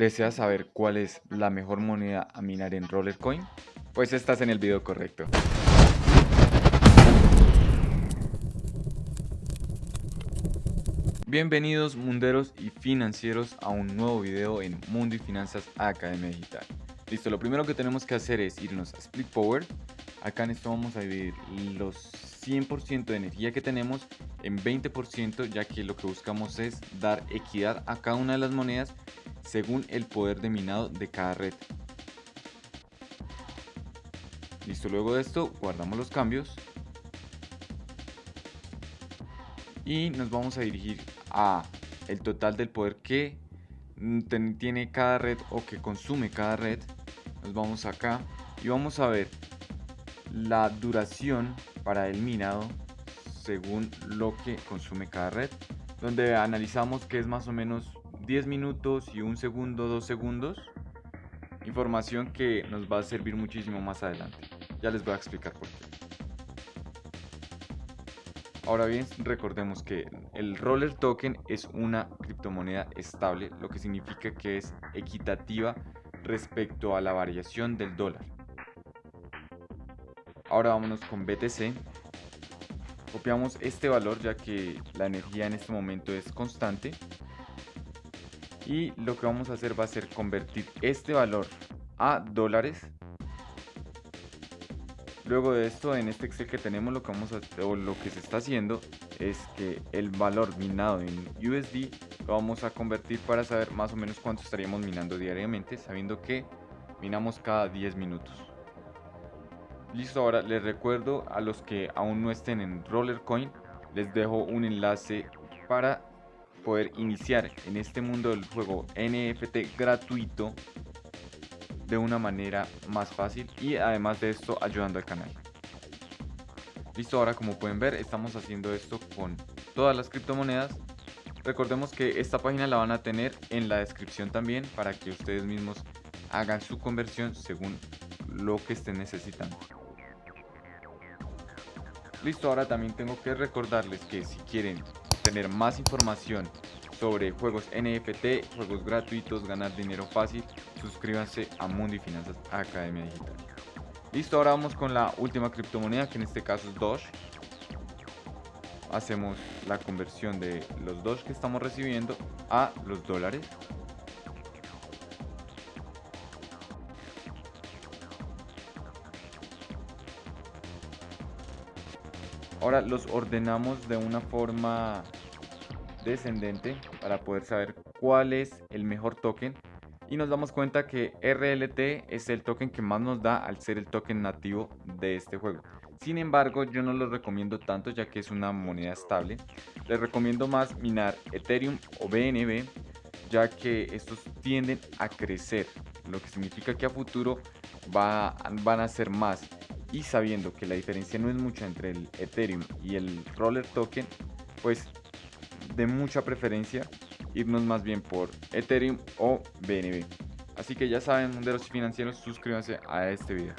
¿Deseas saber cuál es la mejor moneda a minar en Rollercoin? Pues estás en el video correcto. Bienvenidos munderos y financieros a un nuevo video en Mundo y Finanzas Academia Digital. Listo, lo primero que tenemos que hacer es irnos a Split Power. Acá en esto vamos a dividir los 100% de energía que tenemos en 20% ya que lo que buscamos es dar equidad a cada una de las monedas según el poder de minado de cada red. Listo, luego de esto guardamos los cambios y nos vamos a dirigir a el total del poder que tiene cada red o que consume cada red. Nos vamos acá y vamos a ver la duración para el minado según lo que consume cada red donde analizamos que es más o menos 10 minutos y un segundo, dos segundos información que nos va a servir muchísimo más adelante ya les voy a explicar por qué Ahora bien, recordemos que el Roller Token es una criptomoneda estable, lo que significa que es equitativa respecto a la variación del dólar. Ahora vámonos con BTC. Copiamos este valor ya que la energía en este momento es constante. Y lo que vamos a hacer va a ser convertir este valor a dólares Luego de esto, en este Excel que tenemos, lo que, vamos a, o lo que se está haciendo es que el valor minado en USD lo vamos a convertir para saber más o menos cuánto estaríamos minando diariamente, sabiendo que minamos cada 10 minutos. Listo, ahora les recuerdo a los que aún no estén en Rollercoin, les dejo un enlace para poder iniciar en este mundo del juego NFT gratuito de una manera más fácil y además de esto ayudando al canal. Listo, ahora como pueden ver estamos haciendo esto con todas las criptomonedas. Recordemos que esta página la van a tener en la descripción también para que ustedes mismos hagan su conversión según lo que estén necesitando. Listo, ahora también tengo que recordarles que si quieren tener más información sobre juegos NFT, juegos gratuitos, ganar dinero fácil, suscríbanse a Mundo y Finanzas Academia Digital. Listo, ahora vamos con la última criptomoneda, que en este caso es Doge. Hacemos la conversión de los Doge que estamos recibiendo a los dólares. Ahora los ordenamos de una forma descendente para poder saber cuál es el mejor token y nos damos cuenta que RLT es el token que más nos da al ser el token nativo de este juego. Sin embargo, yo no lo recomiendo tanto ya que es una moneda estable. Les recomiendo más minar Ethereum o BNB ya que estos tienden a crecer, lo que significa que a futuro va, van a ser más. Y sabiendo que la diferencia no es mucha entre el Ethereum y el Roller Token, pues de mucha preferencia irnos más bien por Ethereum o BNB. Así que ya saben, munderos financieros, suscríbanse a este video.